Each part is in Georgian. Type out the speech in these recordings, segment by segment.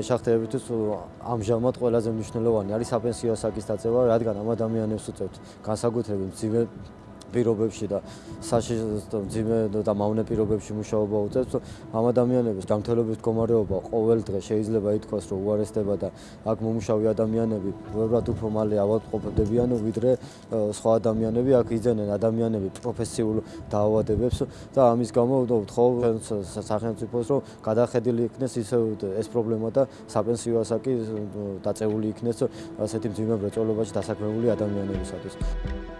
მეშახტეებისთვის ამჟამად ყველაზე მნიშვნელოვანი არის საპენსიო ასაკის დაწევა, რადგან ამ ადამიანებს უწევთ განსაკუთრებით მძიმე პირობებში და საშიშო ძიმე და მავნე პირობებში მუშაობა უწევს, ამ ადამიანების ჯანმრთელობის მდგომარეობა ყოველ დღე შეიძლება ითქვას, რომ უარესდება და აქ მომუშავე ადამიანები უბრალოდ უფრო მალე ავადმყოფდებიან, ვიდრე სხვა ადამიანები აქ იძენენ ადამიანები პროფესიულ დაავადებებს და ამის გამო ვთხოვ სახელმწიფოს, რომ გადახედილი იქნეს ისე ეს პრობლემა და საპენსიო ასაკი დაწეული იქნეს ასეთი მძიმე მრეწველობაში დასაქმებული ადამიანებისათვის.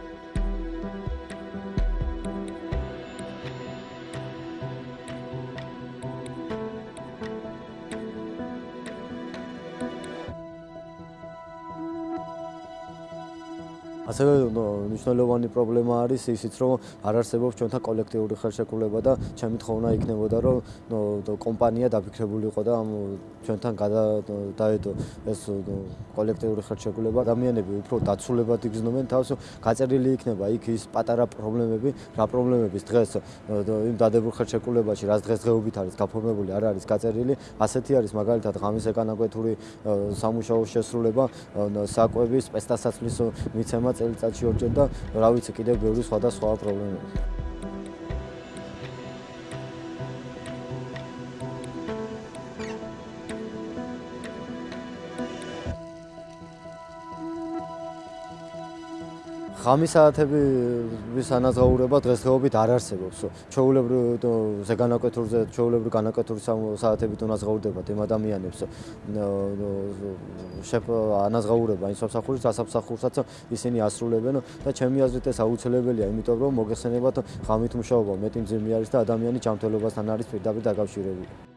ასევე მნიშვნელოვანი პრობლემა არის ისიც რომ არ არსებობს ჩვენთან კოლექტიური ხელშეკრულება და ჩემი თხოვნა იქნებოდა რომ კომპანია დაფიქრებული იყო და ამ ჩვენთან გადაედო ეს კოლექტიური ხელშეკრულება. ადამიანები უფრო დაცულებად იგრძნობენ თავს გაწერილი იქნება იქ ის პატარა პრობლემები რა პრობლემების დღეს იმ დადებულ ხელშეკრულებაში რაც დღესდღეობით არის გაფორმებული არ არის გაწერილი ასეთი არის მაგალითად ღამის ეკანაკვეთური სამუშაო შესრულება საკვების სპეცდასაცმლის მიცემა წელიწადში ორჯერ და რა ვიცი კიდევ ბევრი სხვა და სხვა პრობლემები. ღამის საათების ანაზღაურება დღესდღეობით არ არსებობს. ჩაულებრივ ზეგანაკეთურზე, ჩაულებრივ განაკეთური საათებით უნაზღაურდებათ იმ ადამიანებს. შეფ ანაზღაურება იმ სამსახურის დასამსახურსაც ისინი ასრულებენ და ჩემი აზრით ეს აუცილებელია, იმიტომ რომ მოგეხსენებათ ღამით მუშაობა მეტი მძიმე არის და ადამიანი ჯანმრთელობასთან არის პირდაპირ დაკავშირებული.